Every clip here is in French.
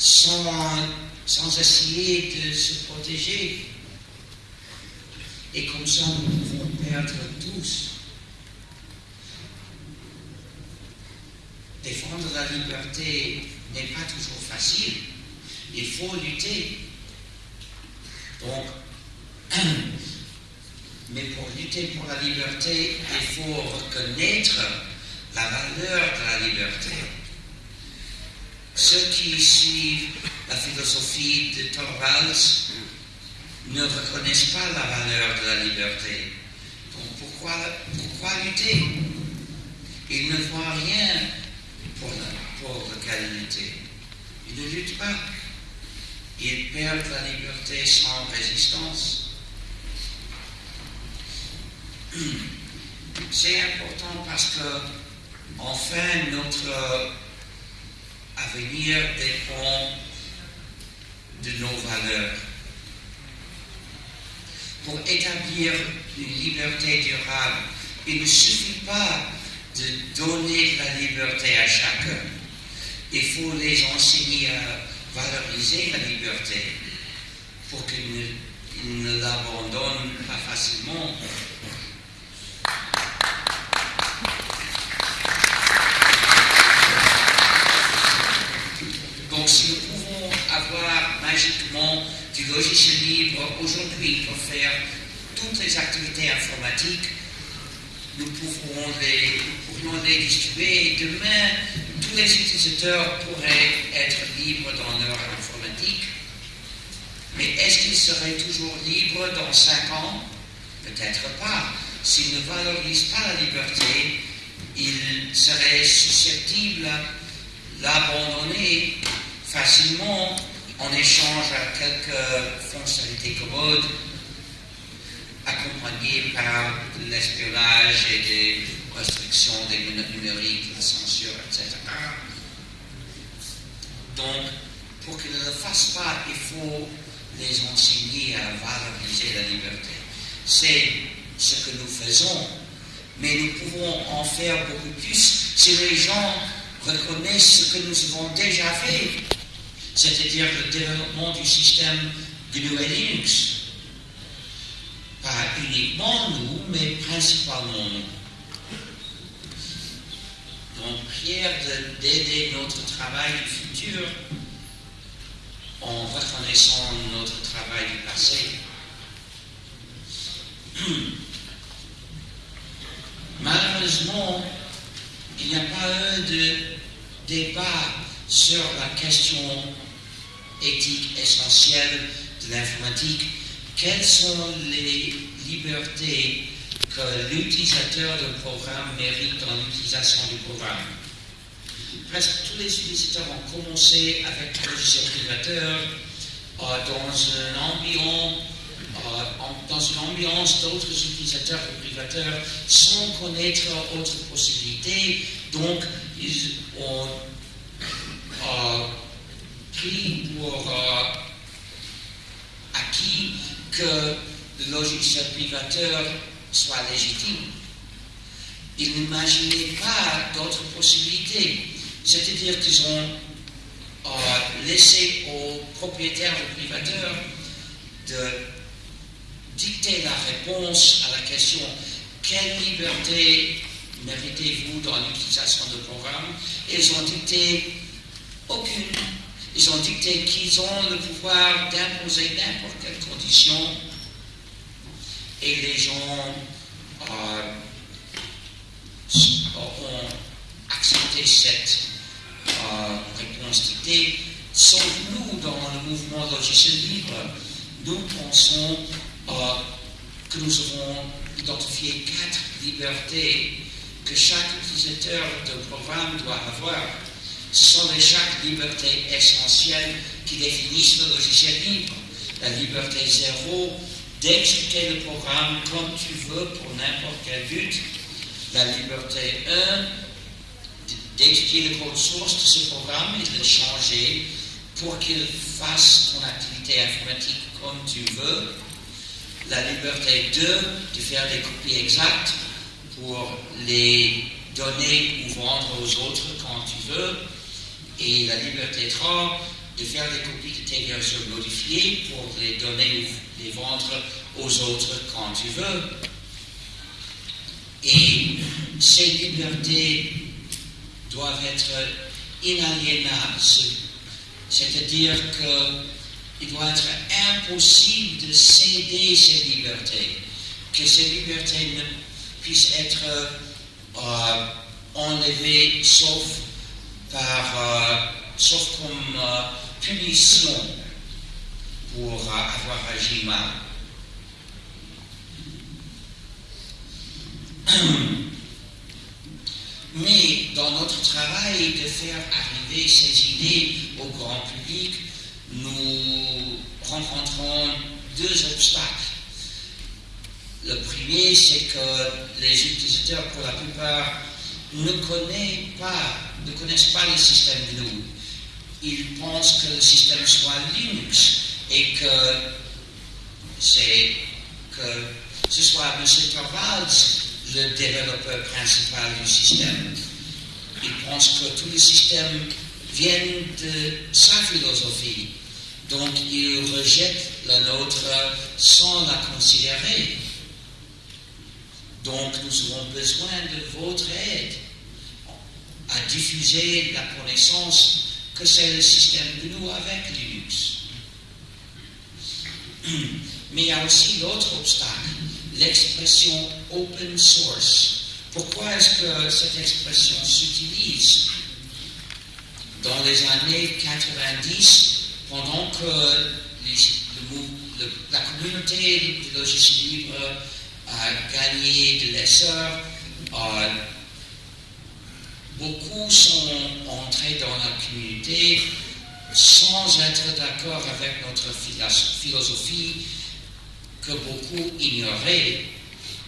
sans, sans essayer de se protéger. Et comme ça, nous pouvons perdre tous. Défendre la liberté n'est pas toujours facile. Il faut lutter. Donc, mais pour lutter pour la liberté, il faut reconnaître la valeur de la liberté. Ceux qui suivent la philosophie de Torvalds ne reconnaissent pas la valeur de la liberté. Donc pourquoi, pourquoi lutter? Ils ne voient rien pour, pour lequel lutter. Ils ne luttent pas. Ils perdent la liberté sans résistance. C'est important parce que, enfin, notre avenir dépend de nos valeurs. Pour établir une liberté durable, il ne suffit pas de donner la liberté à chacun. Il faut les enseigner à valoriser la liberté pour qu'ils ne, l'abandonnent pas facilement. Donc si nous pouvons avoir magiquement du logiciel libre pour faire toutes les activités informatiques, nous pourrons les, les distribuer et demain, tous les utilisateurs pourraient être libres dans leur informatique. Mais est-ce qu'ils seraient toujours libres dans cinq ans? Peut-être pas. S'ils ne valorisent pas la liberté, ils seraient susceptibles l'abandonner facilement en échange à quelques fonctionnalités commodes accompagnées par l'espionnage et des restrictions des numériques, la censure, etc. Donc, pour qu'ils ne le fassent pas, il faut les enseigner à valoriser la liberté. C'est ce que nous faisons, mais nous pouvons en faire beaucoup plus si les gens reconnaissent ce que nous avons déjà fait, c'est-à-dire le développement du système GNU et Linux. Pas uniquement nous, mais principalement nous. Donc, prière d'aider notre travail du futur en reconnaissant notre travail du passé. Malheureusement, il n'y a pas eu de débat sur la question éthique essentielle de l'informatique. Quelles sont les libertés que l'utilisateur du programme mérite dans l'utilisation du programme? Presque tous les utilisateurs ont commencé avec le logiciel privateur euh, dans ambiance dans une ambiance d'autres utilisateurs et privateurs sans connaître autres possibilités. Donc, ils ont pris pour acquis que le logiciel privateur soit légitime. Ils n'imaginaient pas d'autres possibilités. C'est-à-dire qu'ils ont euh, laissé aux propriétaires ou privateurs de dicter la réponse à la question quelle liberté méritez-vous dans l'utilisation de programme Ils ont dicté aucune. Ils ont dicté qu'ils ont le pouvoir d'imposer n'importe quelle condition et les gens euh, ont accepté cette euh, réponse dictée. Sauf nous, dans le mouvement logiciel libre, nous pensons euh, que nous avons identifié quatre libertés que chaque utilisateur de programme doit avoir. Ce sont les chaque libertés essentielles qui définissent le logiciel libre. La liberté zéro d'expliquer le programme comme tu veux pour n'importe quel but. La liberté 1 d'expliquer le code source de ce programme et de le changer pour qu'il fasse ton activité informatique comme tu veux la liberté 2 de faire des copies exactes pour les donner ou vendre aux autres quand tu veux, et la liberté 3 de faire des copies de tes versions modifiées pour les donner ou les vendre aux autres quand tu veux. Et ces libertés doivent être inaliénables, c'est-à-dire qu'il doit être impossible de céder ces libertés, que ces libertés ne puissent être euh, enlevées sauf, euh, sauf comme euh, punition pour avoir agi mal. Mais dans notre travail de faire arriver ces idées au grand public, nous rencontrons deux obstacles. Le premier, c'est que les utilisateurs, pour la plupart, ne connaissent pas, ne connaissent pas le système GNU. Ils pensent que le système soit Linux et que c'est que ce soit M. Torvalds le développeur principal du système. Il pense que tout le système vient de sa philosophie. Donc il rejette la nôtre sans la considérer. Donc nous aurons besoin de votre aide à diffuser la connaissance que c'est le système de nous avec Linux. Mais il y a aussi l'autre obstacle, l'expression open source. Pourquoi est-ce que cette expression s'utilise Dans les années 90, pendant que la communauté du logiciel libre a gagné de l'essor, euh, beaucoup sont entrés dans la communauté sans être d'accord avec notre philosophie que beaucoup ignoraient,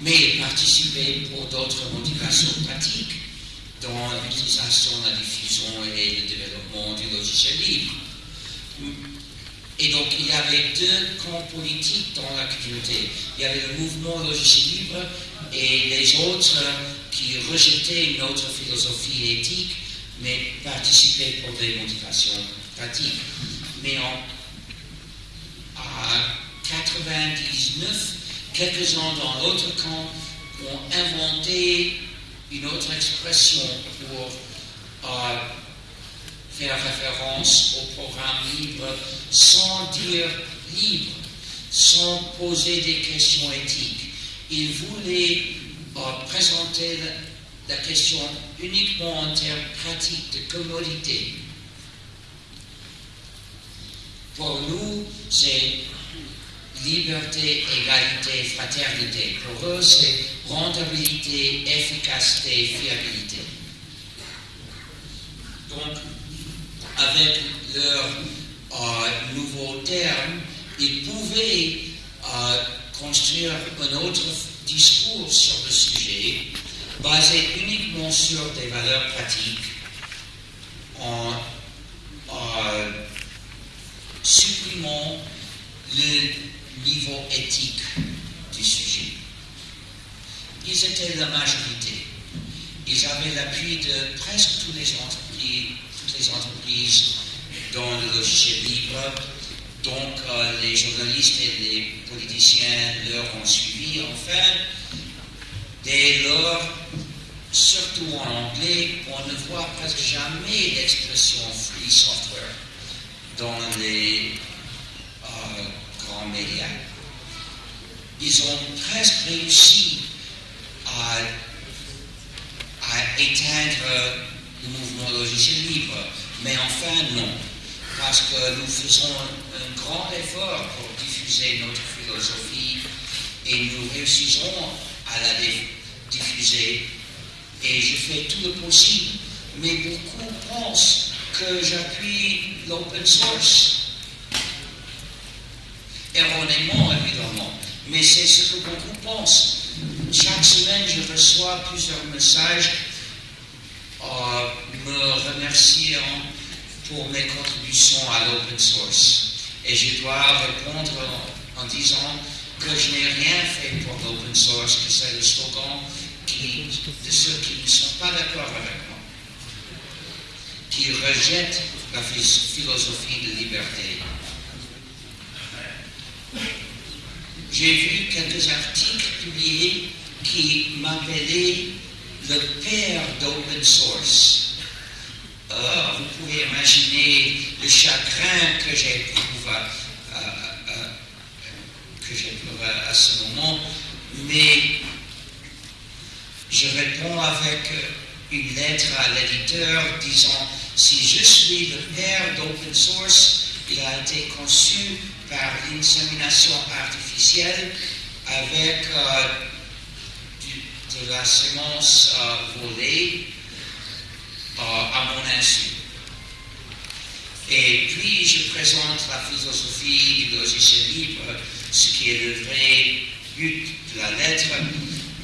mais participaient pour d'autres motivations pratiques dans l'utilisation, la diffusion et le développement du logiciel libre. Et donc il y avait deux camps politiques dans la communauté. Il y avait le mouvement logiciel libre et les autres qui rejetaient notre philosophie éthique, mais participaient pour des motivations pratiques. Mais en, 99, quelques-uns dans l'autre camp ont inventé une autre expression pour euh, faire référence au programme libre sans dire libre, sans poser des questions éthiques. Ils voulaient euh, présenter la, question uniquement en termes pratiques de commodité. Pour nous, c'est liberté, égalité, fraternité. Pour eux, c'est rentabilité, efficacité, fiabilité. Donc, avec leurs euh, nouveaux termes, ils pouvaient euh, construire un autre discours sur le sujet, basé uniquement sur des valeurs pratiques, en euh, supprimant le niveau éthique du sujet. Ils étaient la majorité. Ils avaient l'appui de presque toutes les entreprises, toutes les entreprises dans le logiciel libre. Donc euh, les journalistes et les politiciens leur ont suivi. Enfin, dès lors, surtout en anglais, on ne voit presque jamais l'expression free software dans les médias. Ils ont presque réussi à, éteindre le mouvement logiciel libre, mais enfin non, parce que nous faisons un grand effort pour diffuser notre philosophie et nous réussirons à la diffuser. Et je fais tout le possible, mais beaucoup pensent que j'appuie l'open source. Erronément évidemment, mais c'est ce que beaucoup pensent. Chaque semaine, je reçois plusieurs messages euh, me remerciant pour mes contributions à l'open source. Et je dois répondre en, disant que je n'ai rien fait pour l'open source, que c'est le slogan de ceux qui ne sont pas d'accord avec moi, qui rejettent la philosophie de liberté. J'ai vu quelques articles publiés qui m'appelaient le père d'open source. Euh, vous pouvez imaginer le chagrin que j'éprouve à, à, à ce moment, mais je réponds avec une lettre à l'éditeur disant si je suis le père d'open source, il a été conçu par l'insémination artificielle avec euh, de la semence euh, volée. euh, à mon insu. Et puis je présente la philosophie du logiciel libre, ce qui est le vrai but de la lettre,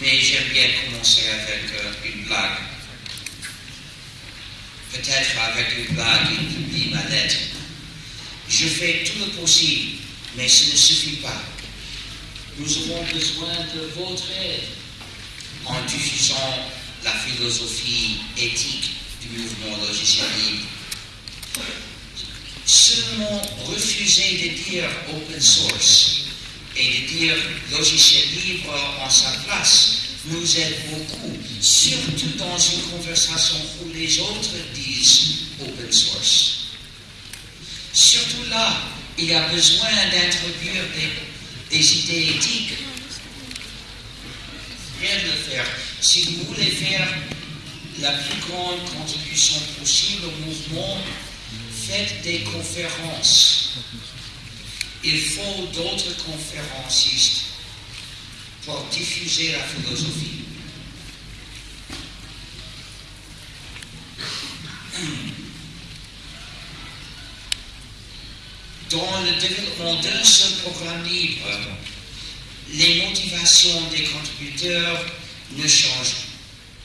mais j'aime bien commencer avec une blague. Peut-être avec une blague, il publie ma lettre. Je fais tout le possible, mais ce ne suffit pas. Nous avons besoin de votre aide en diffusant la philosophie éthique du mouvement logiciel libre. Seulement refuser de dire open source et de dire logiciel libre en sa place nous aide beaucoup, surtout dans une conversation où les autres disent open source. Surtout là, il y a besoin d'introduire des, des, idées éthiques. Rien de faire. Si vous voulez faire la plus grande contribution possible au mouvement, faites des conférences. Il faut d'autres conférencistes pour diffuser la philosophie. Dans le développement d'un seul programme libre, les motivations des contributeurs ne changent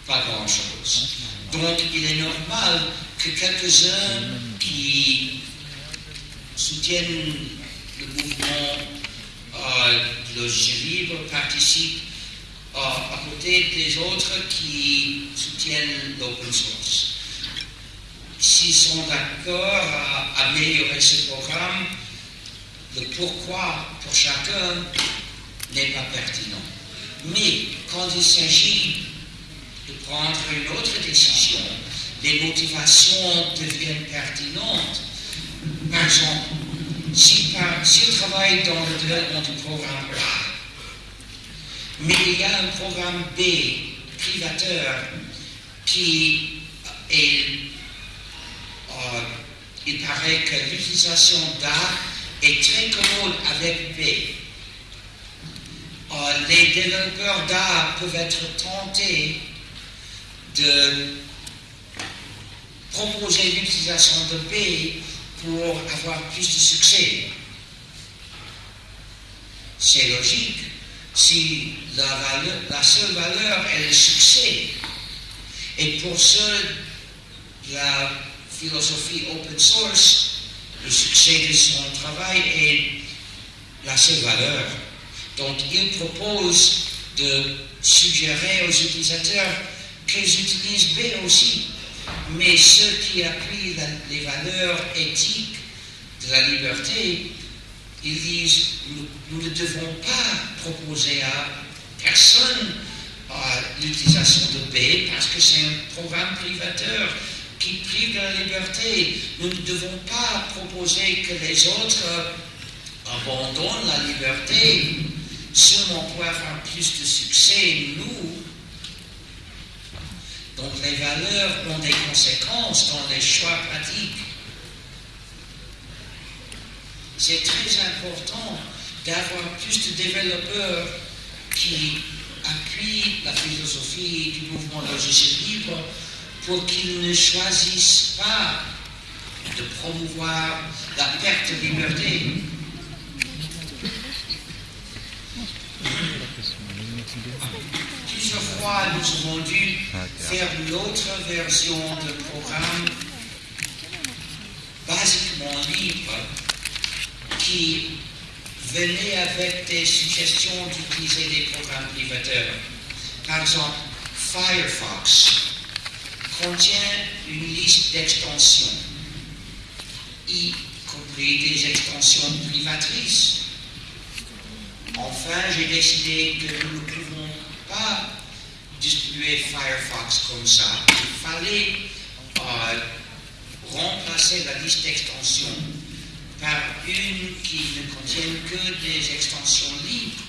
pas grand-chose. Donc il est normal que quelques-uns qui soutiennent le mouvement euh, logiciel libre participent euh, à côté des autres qui soutiennent l'open source. S'ils sont d'accord à améliorer ce programme, le pourquoi pour chacun n'est pas pertinent. Mais quand il s'agit de prendre une autre décision, les motivations deviennent pertinentes. Par exemple, si, si travaille dans le développement du programme A, mais il y a un programme B, privateur, qui est, euh, il paraît que l'utilisation d'A est très commode avec B. Euh, les développeurs d'A peuvent être tentés de proposer l'utilisation de B pour avoir plus de succès. C'est logique. Si la, seule valeur est le succès, et pour ceux la philosophie open source, le succès de son travail est la seule valeur. Donc il propose de suggérer aux utilisateurs qu'ils utilisent B aussi. Mais ceux qui appuient les valeurs éthiques de la liberté, ils disent, nous, ne devons pas proposer à personne l'utilisation de B parce que c'est un programme privateur qui prive de la liberté. Nous ne devons pas proposer que les autres abandonnent la liberté seulement pour avoir plus de succès, nous, donc les valeurs ont des conséquences dans les choix pratiques. C'est très important d'avoir plus de développeurs qui appuient la philosophie du mouvement logiciel libre pour qu'ils ne choisissent pas de promouvoir la perte de liberté. Plusieurs fois, nous avons dû faire l'autre version de programme? Basiquement libre qui venait avec des suggestions d'utiliser des programmes privateurs. Par exemple, Firefox contient une liste d'extensions. y compris des extensions privatrices. Enfin, j'ai décidé que nous Firefox comme ça. Il fallait euh, remplacer la liste d'extensions par une qui ne contienne que des extensions libres.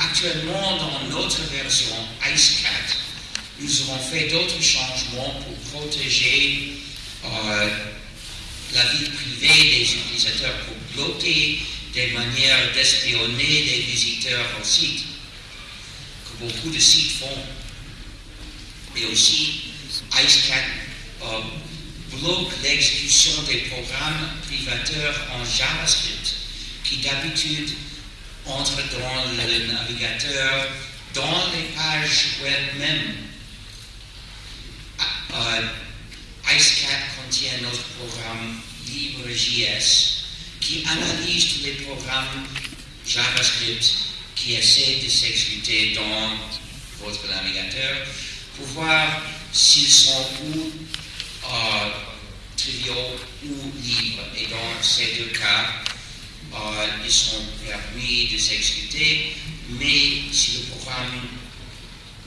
actuellement, dans notre version IceCat, nous avons fait d'autres changements pour protéger euh, la vie privée des utilisateurs, pour bloquer des manières d'espionner des visiteurs au site, beaucoup de sites font. Et aussi, IceCat euh, bloque l'exécution des programmes privateurs en JavaScript, qui d'habitude entrent dans le navigateur, dans les pages web même. Uh, IceCat contient notre programme LibreJS qui analyse tous les programmes JavaScript qui essaient de s'exécuter dans votre navigateur pour voir s'ils sont ou euh, triviaux ou libres. Et dans ces deux cas, euh, ils sont permis de s'exécuter, mais si le programme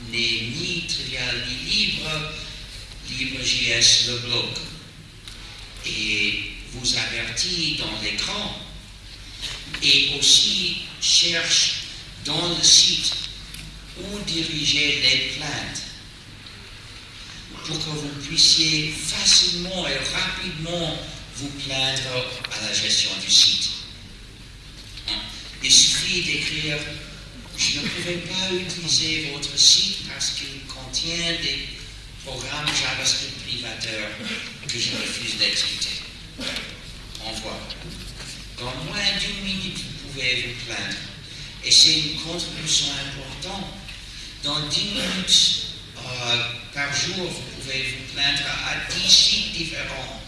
n'est ni trivial ni libre, LibreJS le bloque et vous avertit dans l'écran et aussi cherche dans le site où diriger les plaintes pour que vous puissiez facilement et rapidement vous plaindre à la gestion du site. Il suffit d'écrire je ne pouvais pas utiliser votre site parce qu'il contient des programme JavaScript privateur que je refuse d'exécuter. Envoie. Dans moins d'une minute, vous pouvez vous plaindre. Et c'est une contribution importante. Dans 10 minutes euh, par jour, vous pouvez vous plaindre à 10 sites différents